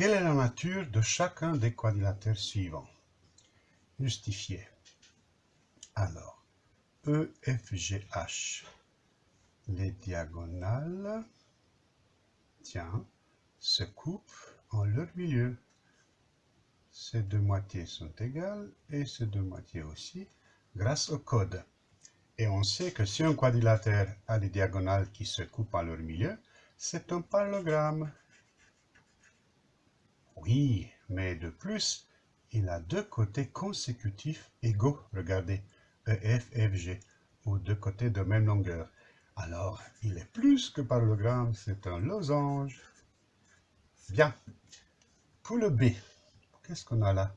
Quelle est la nature de chacun des quadrilatères suivants? Justifier. Alors, E, F, G, H. Les diagonales, tiens, se coupent en leur milieu. Ces deux moitiés sont égales et ces deux moitiés aussi, grâce au code. Et on sait que si un quadrilatère a des diagonales qui se coupent en leur milieu, c'est un parallélogramme. Oui, mais de plus, il a deux côtés consécutifs égaux. Regardez, EF, FG, ou deux côtés de même longueur. Alors, il est plus que parallélogramme, c'est un losange. Bien. Pour le B, qu'est-ce qu'on a là?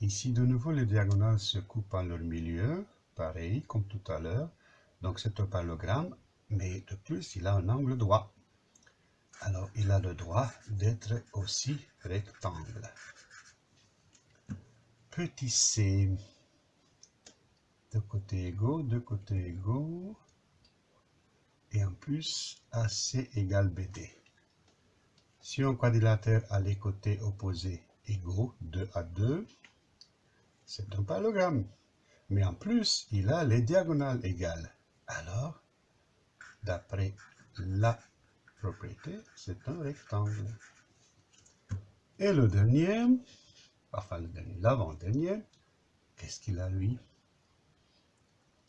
Ici, de nouveau, les diagonales se coupent en leur milieu, pareil comme tout à l'heure. Donc, c'est un parallélogramme, mais de plus, il a un angle droit alors il a le droit d'être aussi rectangle. Petit c, deux côtés égaux, deux côtés égaux, et en plus AC égale BD. Si un quadrilatère a les côtés opposés égaux, 2 à 2, c'est un parallélogramme. Mais en plus, il a les diagonales égales. Alors, d'après la c'est un rectangle. Et le dernier, enfin dernier, l'avant-dernier, qu'est-ce qu'il a lui?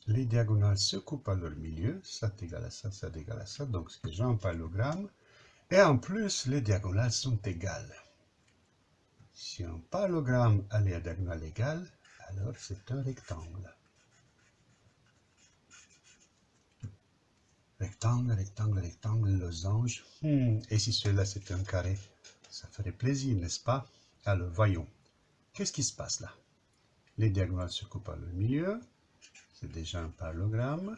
Les diagonales se coupent à leur milieu, ça est égal à ça, ça est égal à ça, donc c'est déjà un parallélogramme. Et en plus, les diagonales sont égales. Si un parallélogramme a les diagonales égales, alors c'est un rectangle. Rectangle, rectangle, rectangle, losange. Hmm. Et si cela c'était un carré Ça ferait plaisir, n'est-ce pas? Alors, voyons. Qu'est-ce qui se passe là? Les diagonales se coupent à le milieu. C'est déjà un parallélogramme.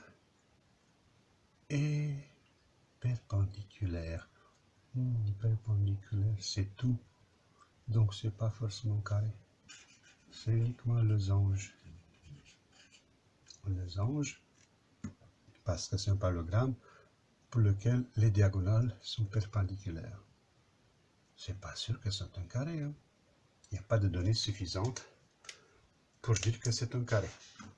Et perpendiculaire. Hmm, perpendiculaire, c'est tout. Donc, c'est pas forcément carré. C'est uniquement losange. Losange parce que c'est un parallélogramme pour lequel les diagonales sont perpendiculaires. C'est pas sûr que c'est un carré. Hein. Il n'y a pas de données suffisantes pour dire que c'est un carré.